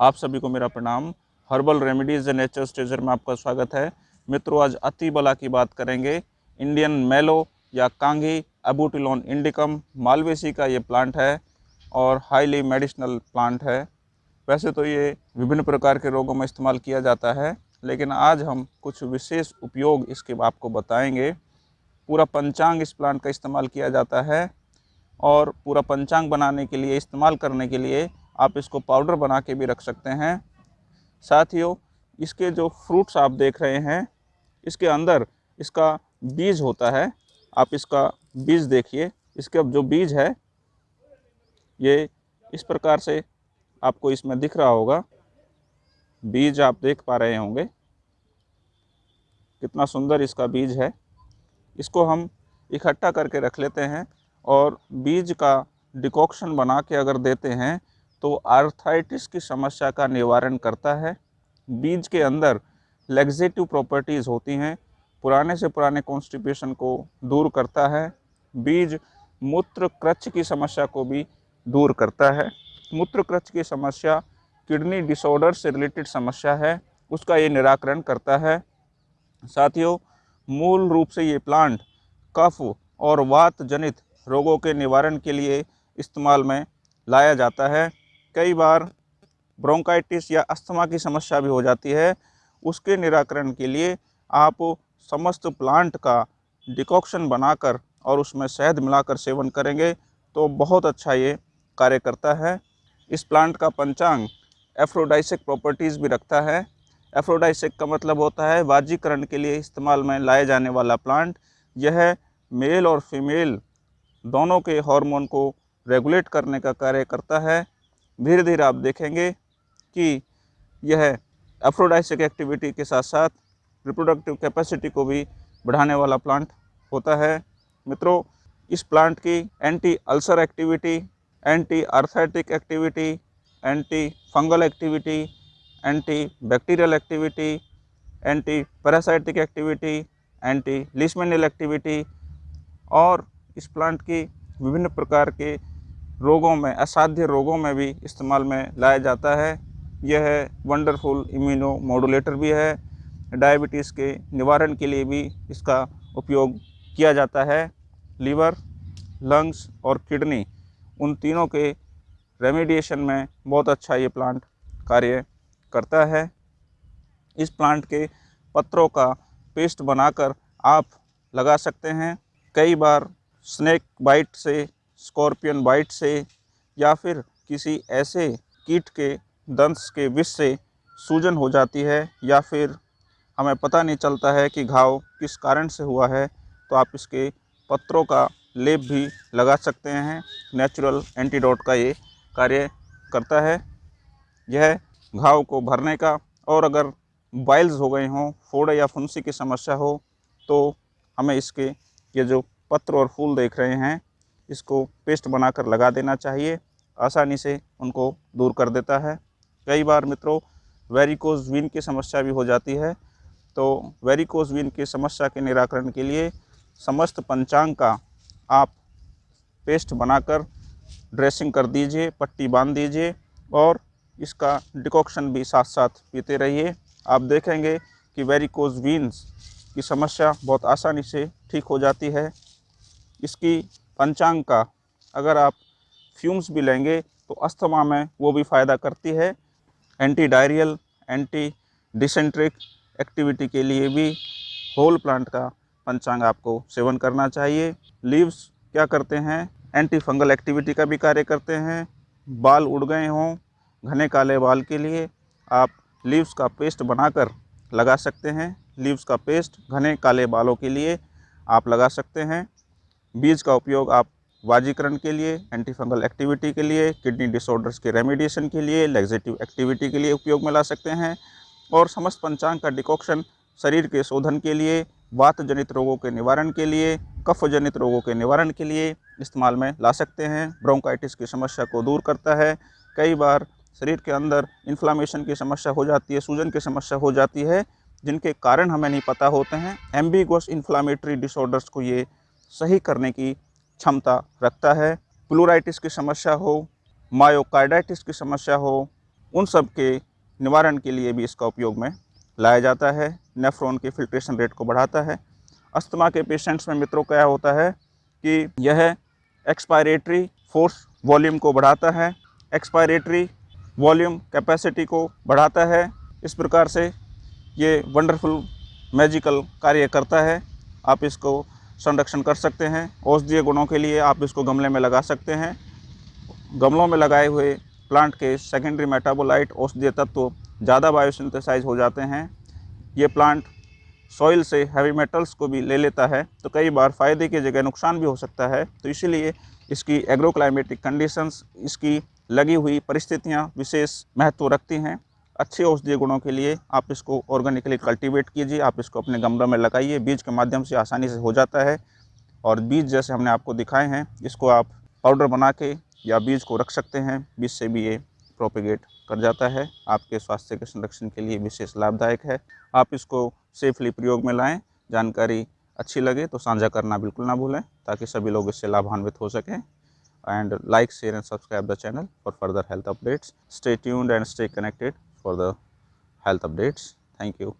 आप सभी को मेरा प्रणाम। Herbal remedies and nature stager में आपका स्वागत है। मित्रों, आज अति बला की बात करेंगे। इंडियन मेलो या कांगी एबूटिलोन इंडिकम मालवेसी का ये प्लांट है और हाईली मेडिसिनल प्लांट है। वैसे तो ये विभिन्न प्रकार के रोगों में इस्तेमाल किया जाता है, लेकिन आज हम कुछ विशेष उपयोग इसके आपको बताएँगे। पूरा पंचांग इस प्लांट का इस्तेमाल किया जाता है और पूरा पंचांग बनाने के लिए, इस्तेमाल करने के लिए आप इसको पाउडर बना के भी रख सकते हैं। साथियों, इसके जो फ्रूट्स आप देख रहे हैं, इसके अंदर इसका बीज होता है। आप इसका बीज देखिए, इसके अब जो बीज है, ये इस प्रकार से आपको इसमें दिख रहा होगा। बीज आप देख पा रहे होंगे। कितना सुंदर इसका बीज है। इसको हम इकट्ठा करके रख लेते हैं और बीज का डिकॉक्शन बना के अगर देते हैं तो आर्थराइटिस की समस्या का निवारण करता है। बीज के अंदर लेग्जेटिव प्रॉपर्टीज़ होती हैं, पुराने से पुराने कॉन्स्टिपेशन को दूर करता है। बीज मूत्र क्रच की समस्या को भी दूर करता है। मूत्र क्रच की समस्या किडनी डिसऑर्डर से रिलेटेड समस्या है, उसका ये निराकरण करता है। साथियों, मूल रूप से ये प्लांट कफ और वात जनित रोगों के निवारण के लिए इस्तेमाल में लाया जाता है। कई बार ब्रोंकाइटिस या अस्थमा की समस्या भी हो जाती है। उसके निराकरण के लिए आप समस्त प्लांट का डिकॉक्शन बनाकर और उसमें शहद मिलाकर सेवन करेंगे तो बहुत अच्छा ये कार्य करता है। इस प्लांट का पंचांग एफ्रोडाइसिक प्रॉपर्टीज़ भी रखता है। एफ्रोडाइसिक का मतलब होता है वाजीकरण के लिए इस्तेमाल में लाए जाने वाला प्लांट। यह मेल और फीमेल दोनों के हार्मोन को रेगुलेट करने का कार्य करता है। धीरे धीरे आप देखेंगे कि यह एफ्रोडाइसिक एक्टिविटी के साथ साथ रिप्रोडक्टिव कैपेसिटी को भी बढ़ाने वाला प्लांट होता है। मित्रों, इस प्लांट की anti ulcer activity anti arthritic activity anti fungal activity anti bacterial activity anti parasitic activity anti leishmanial activity और इस प्लांट की विभिन्न प्रकार के रोगों में, असाध्य रोगों में भी इस्तेमाल में लाया जाता है। यह वंडरफुल इम्यूनो मॉडुलेटर भी है। डायबिटीज़ के निवारण के लिए भी इसका उपयोग किया जाता है। लीवर, लंग्स और किडनी, उन तीनों के रेमेडिएशन में बहुत अच्छा ये प्लांट कार्य करता है। इस प्लांट के पत्रों का पेस्ट बनाकर आप लगा सकते हैं। कई बार स्नेक बाइट से स्कॉर्पियन बाइट से या फिर किसी ऐसे कीट के दंश के विष से सूजन हो जाती है या फिर हमें पता नहीं चलता है कि घाव किस कारण से हुआ है तो आप इसके पत्रों का लेप भी लगा सकते हैं। नेचुरल एंटीडोट का ये कार्य करता है। यह घाव को भरने का और अगर बाइल्स हो गए हों, फोड़े या फुंसी की समस्या हो तो हमें इसके ये जो पत्र और फूल देख रहे हैं इसको पेस्ट बनाकर लगा देना चाहिए। आसानी से उनको दूर कर देता है। कई बार मित्रों वेरिकोज वीन की समस्या भी हो जाती है। तो वेरिकोज वीन की समस्या के निराकरण के लिए समस्त पंचांग का आप पेस्ट बनाकर ड्रेसिंग कर दीजिए, पट्टी बाँध दीजिए और इसका डिकॉक्शन भी साथ साथ पीते रहिए। आप देखेंगे कि वेरिकोज वीन्स की समस्या बहुत आसानी से ठीक हो जाती है। इसकी पंचांग का। अगर आप फ्यूम्स भी लेंगे तो अस्थमा में वो भी फ़ायदा करती है। Anti diarrhoeal anti dysenteric activity के लिए भी होल प्लांट का पंचांग आपको सेवन करना चाहिए। लीव्स क्या करते हैं? एंटी फंगल एक्टिविटी का भी कार्य करते हैं। बाल उड़ गए हों घने काले बाल के लिए आप लीव्स का पेस्ट बनाकर लगा सकते हैं। लीव्स का पेस्ट घने काले बालों के लिए आप लगा सकते हैं। बीज का उपयोग आप वाजीकरण के लिए एंटी फंगल एक्टिविटी के लिए किडनी डिसऑर्डर्स के रेमेडिएशन के लिए लेग्जेटिव एक्टिविटी के लिए उपयोग में ला सकते हैं। और समस्त पंचांग का डिकॉक्शन शरीर के शोधन के लिए वात जनित रोगों के निवारण के लिए कफ जनित रोगों के निवारण के लिए इस्तेमाल में ला सकते हैं। ब्रोंकाइटिस की समस्या को दूर करता है। कई बार शरीर के अंदर इन्फ्लामेशन की समस्या हो जाती है, सूजन की समस्या हो जाती है, जिनके कारण हमें नहीं पता होते हैं। एम्बिगोस इन्फ्लामेटरी डिसऑर्डर्स को ये सही करने की क्षमता रखता है। प्लूराइटिस की समस्या हो, मायोकार्डाइटिस की समस्या हो, उन सब के निवारण के लिए भी इसका उपयोग में लाया जाता है। नेफ्रॉन के फिल्ट्रेशन रेट को बढ़ाता है। अस्थमा के पेशेंट्स में मित्रों, क्या होता है कि यह एक्सपायरेटरी फोर्स वॉल्यूम को बढ़ाता है। एक्सपायरेटरी वॉल्यूम कैपेसिटी को बढ़ाता है। इस प्रकार से ये वंडरफुल मैजिकल कार्य करता है। आप इसको संरक्षण कर सकते हैं। औषधीय गुणों के लिए आप इसको गमले में लगा सकते हैं। गमलों में लगाए हुए प्लांट के सेकेंडरी मेटाबोलाइट औषधीय तत्व ज़्यादा बायोसिंथेसाइज हो जाते हैं। ये प्लांट सॉइल से हैवी मेटल्स को भी ले लेता है तो कई बार फ़ायदे की जगह नुकसान भी हो सकता है। तो इसीलिए इसकी एग्रोक्लाइमेटिक कंडीशंस इसकी लगी हुई परिस्थितियाँ विशेष महत्व रखती हैं। अच्छे औषधीय गुणों के लिए आप इसको ऑर्गेनिकली कल्टीवेट कीजिए, आप इसको अपने गमलों में लगाइए, बीज के माध्यम से आसानी से हो जाता है। और बीज जैसे हमने आपको दिखाए हैं, इसको आप पाउडर बना के या बीज को रख सकते हैं, बीज से भी ये प्रोपेगेट कर जाता है। आपके स्वास्थ्य के संरक्षण के लिए विशेष लाभदायक है। आप इसको सेफली प्रयोग में लाएँ, जानकारी अच्छी लगे तो साझा करना बिल्कुल ना भूलें, ताकि सभी लोग इससे लाभान्वित हो सकें। And like share and subscribe the channel for further health updates stay tuned and stay connected for the health updates. Thank you